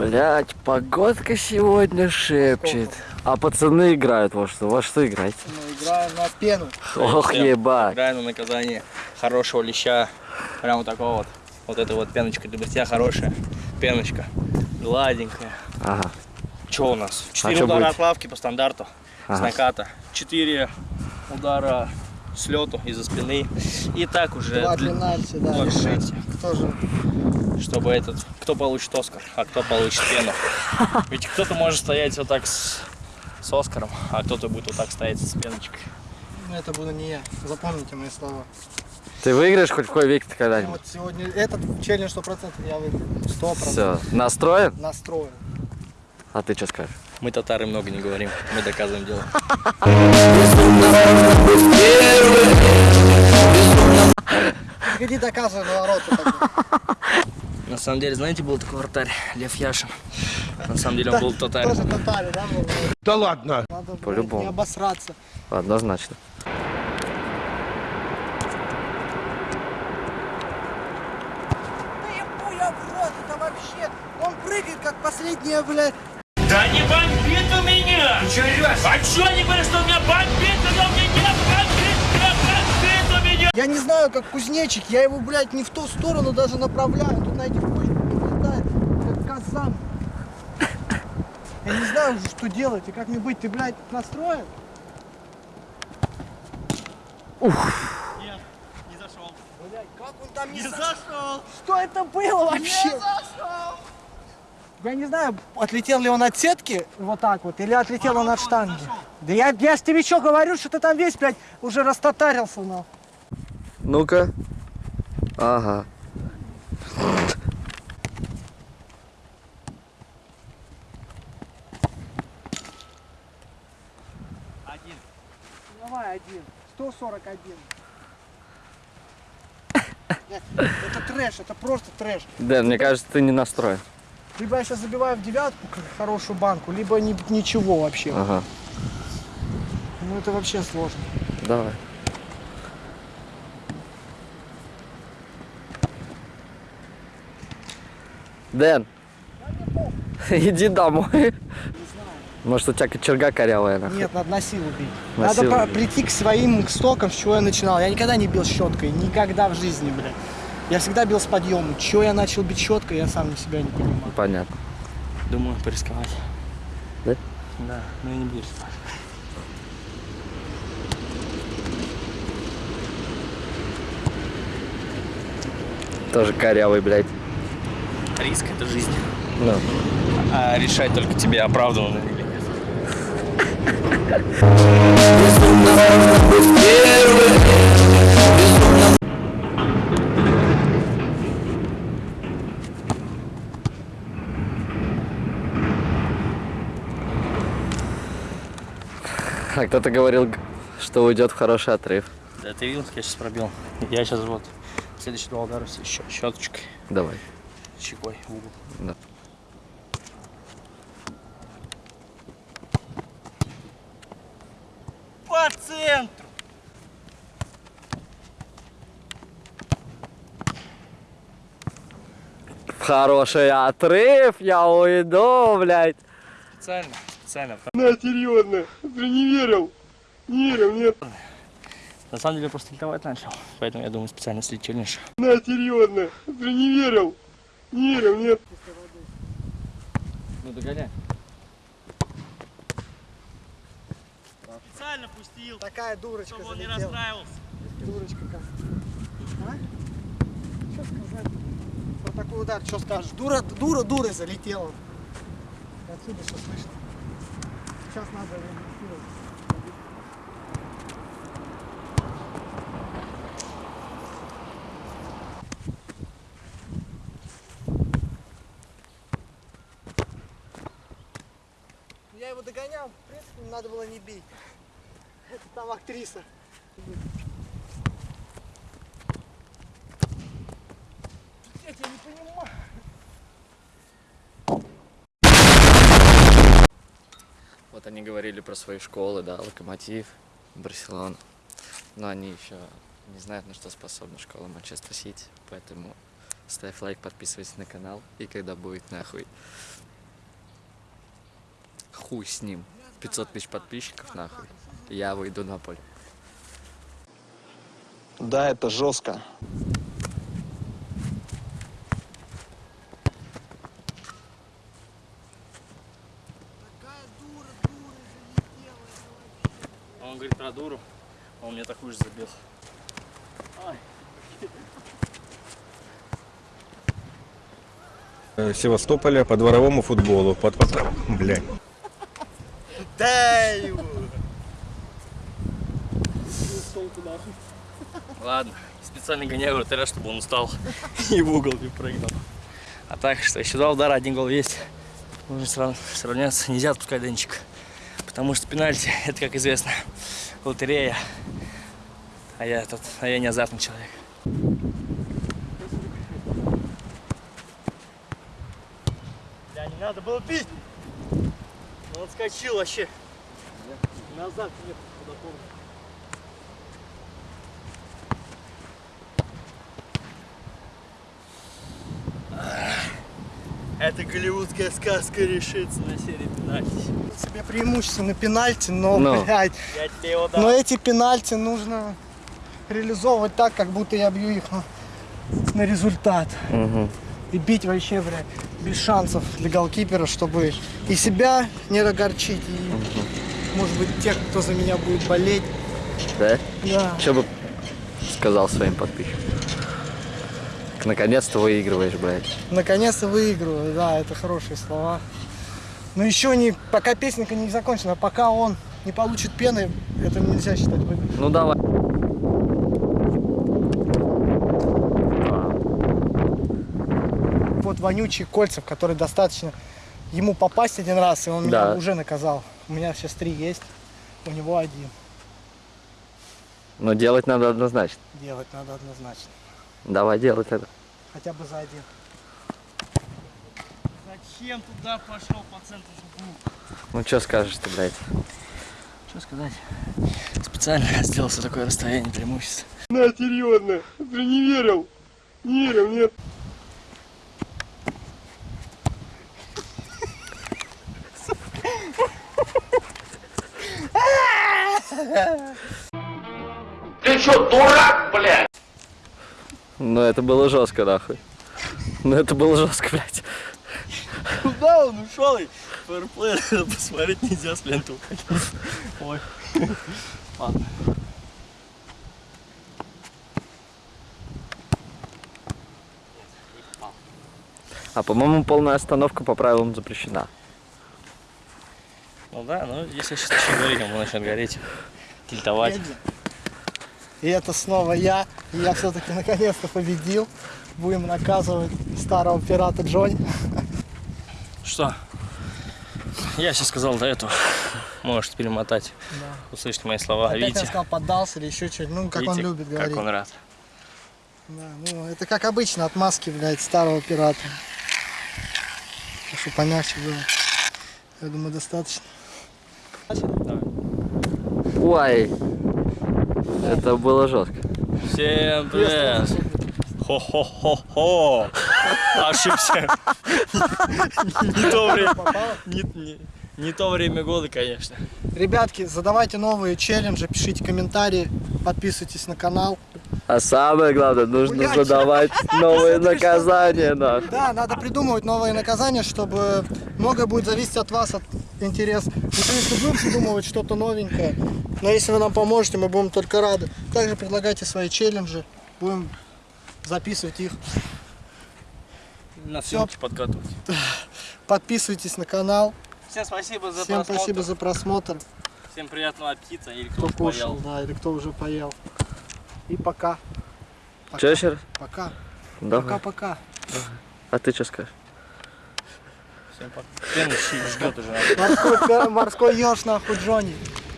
Блять, погодка сегодня шепчет. А пацаны играют во что? Во что играете? Мы играем на пену. Ох, ебать. Играю на наказание хорошего леща. Прям вот такого вот. Вот эта вот пеночка для бритья хорошая. Пеночка. Гладенькая. Ага. Что у нас? Четыре чё удара будет? от лавки по стандарту. С Ага. наката. Четыре удара с лету из-за спины. И так уже Два для- пенальти, да, пенальти. Кто же? чтобы этот, кто получит Оскар, а кто получит пену. Ведь кто-то может стоять вот так с, с Оскаром, а кто-то будет вот так стоять с пеночкой. Ну, это буду не я. Запомните мои слова. Ты выиграешь хоть в кой век Ну, когда-нибудь? Вот сегодня этот челлендж 100% я выиграю. 100%. Все, настроен? Настроен. А ты что скажешь? Мы татары много не говорим, мы доказываем дело. Иди доказывай навороту. На самом деле, знаете, был такой вратарь Лев Яшин. На самом деле он был татарин. Тоже татаре, да? был? Да ладно. По-любому. не обосраться. Однозначно. Да я в рот, это вообще... Он прыгает, как последняя, блядь. Да не бомбит у меня! А чё они говорят, что у меня бомбит, когда у меня не бомбит, не бомбит у меня! Я не знаю, как кузнечик, я его, блядь, не в ту сторону даже направляю. Тут на этих почках летает, как казан. Я не знаю уже, что делать и как мне быть. Ты, блядь, настроен? Нет, не зашел. Блядь, как он там не, Не за- зашел. Что это было вообще? Я не знаю, отлетел ли он от сетки вот так вот, или отлетел он от штанги. Да я, я ж тебе что говорю, что ты там весь, блядь, уже растатарился, нахуй. Ну-ка. Ага. Один. Давай один. 141. Нет, Это трэш, это просто трэш. Дэн, мне кажется, ты не настроен. Либо я сейчас забиваю в девятку хорошую банку, либо ни- ничего вообще. Ага. Ну это вообще сложно. Давай. Дэн, иди домой. Может, у тебя кочерга корявая, нахуй? Нет, надо на силу бить. На надо силу прийти к своим стокам, с чего я начинал. Я никогда не бил щеткой, никогда в жизни, блядь. Я всегда бил с подъема. Чего я начал бить щеткой, я сам себя не понимаю. Понятно. Думаю, порисковать. Да? Да, но я не буду рисковать. Тоже корявый, блядь. Риск это жизнь. Ну. А решать только тебе, оправдано или нет. А кто-то говорил, что уйдет в хороший отрыв. Да ты видел, как я сейчас пробил? Я сейчас вот следующие два удара щё- щеточкой, Давай. щекой в угол. Да. По центру! В хороший отрыв я уйду, блядь. Специально, специально. На, серьезно. Ты не верил. Не верил, нет. На самом деле я просто летовать начал, поэтому я думаю специально слить челлендж. На, серьезно. Ты не верил. Не верил, нет. Ну догоняй. Специально пустил, Такая дурочка чтобы он не залетела. расстраивался. Дурочка как. А? Что сказать? Про такой удар, что скажешь? Дура, дура, дура залетела. Отсюда все слышно. Сейчас надо реагировать. Я его догонял, в принципе, надо было не бить. Это там актриса. Я тебя не понимаю. Вот они говорили про свои школы, да, Локомотив, Барселона. Но они еще не знают, на что способна школа Манчестер Сити. Поэтому ставь лайк, подписывайся на канал. И когда будет нахуй хуй с ним. 500 тысяч подписчиков, нахуй. Я выйду на поле. Да, это жестко. Он говорит про дуру, а он мне такую же забил. Э, Севастополя по дворовому футболу. Под, под... Блядь. Дай его! Ладно, специально гоняю вратаря, чтобы он устал и в угол не прыгнул. А так, что еще два удара, один гол есть. Нужно срав- сравняться, нельзя отпускать Денчик. Потому что пенальти, это, как известно, лотерея. А я, тут, а я не азартный человек. Да, не надо было бить! Он отскочил вообще. Назад нет, куда помню. Эта голливудская сказка решится на серии пенальти. Себе преимущество на пенальти, но, Но. блядь, его дам. но эти пенальти нужно реализовывать так, как будто я бью их на, на результат. И бить вообще, блядь, без шансов для голкипера, чтобы и себя не огорчить, и, может быть, тех, кто за меня будет болеть. Да? Да. Что бы сказал своим подписчикам? Наконец-то выигрываешь, блядь. Наконец-то выигрываю, да, это хорошие слова. Но еще не, пока песенка не закончена, пока он не получит пены, это нельзя считать выигрышем. Ну давай. Вот вонючий Кольцев, который достаточно ему попасть один раз, и он меня Да. уже наказал. У меня сейчас три есть, у него один. Но делать надо однозначно. Делать надо однозначно. Давай делать это. Хотя бы за один. Зачем туда пошел по центру звук? Ну что скажешь ты, блядь? Что сказать? Специально сделал себе такое расстояние преимущества. На, серьезно. Ты не верил. Не верил, нет. Ну это было жестко, нахуй. Ну это было жестко, блядь. Куда он ушел? И фэрплей посмотреть нельзя с ленты уходить. Ой. Ладно. А по-моему, полная остановка по правилам запрещена. Ну да, ну если сейчас начнет гореть, он начнет гореть. Тильтовать. И это снова я. И я все-таки наконец-то победил. Будем наказывать старого пирата Джонни. Что? Я сейчас сказал до этого. Можете перемотать. Услышите мои слова. Опять я Видите? сказал, поддался или еще что-нибудь. Ну, как он Видите, любит говорить. Как он рад. Да, ну, это как обычно, отмазки, блядь, старого пирата. Чтобы помягче было. Я думаю, достаточно. Ой. Это было жестко. Всем привет! Хо-хо-хо-хо! Ошибся. Не то время. Не, то время года, конечно. Ребятки, задавайте новые челленджи, пишите комментарии, подписывайтесь на канал. А самое главное, нужно Блядь. задавать новые наказания, нахуй. Да, надо придумывать новые наказания, чтобы многое будет зависеть от вас, от интереса. Мы, конечно, будем придумывать что-то новенькое, но если вы нам поможете, мы будем только рады. Также предлагайте свои челленджи, будем записывать их. На съемки подкатывать. Подписывайтесь на канал. Всем спасибо за Всем просмотр. спасибо за просмотр. Всем приятного аппетита или кто, Кто кушал, поел. да, или кто уже поел. И пока. Пока. Че еще раз? Пока. Пока-пока. А ты что скажешь? Всем пока. Морской, морской еж нахуй Джонни.